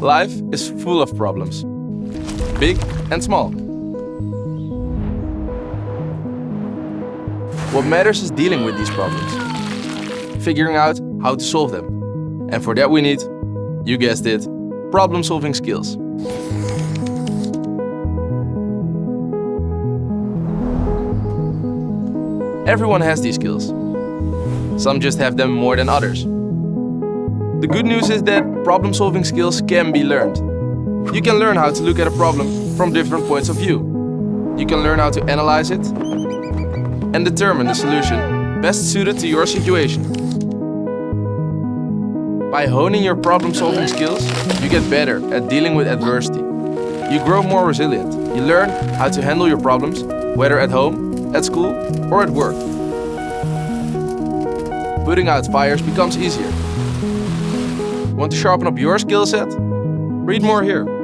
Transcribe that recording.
Life is full of problems, big and small. What matters is dealing with these problems, figuring out how to solve them. And for that we need, you guessed it, problem-solving skills. Everyone has these skills. Some just have them more than others. The good news is that problem-solving skills can be learned. You can learn how to look at a problem from different points of view. You can learn how to analyze it and determine the solution best suited to your situation. By honing your problem-solving skills, you get better at dealing with adversity. You grow more resilient. You learn how to handle your problems, whether at home, at school or at work. Putting out fires becomes easier Want to sharpen up your skill set? Read more here.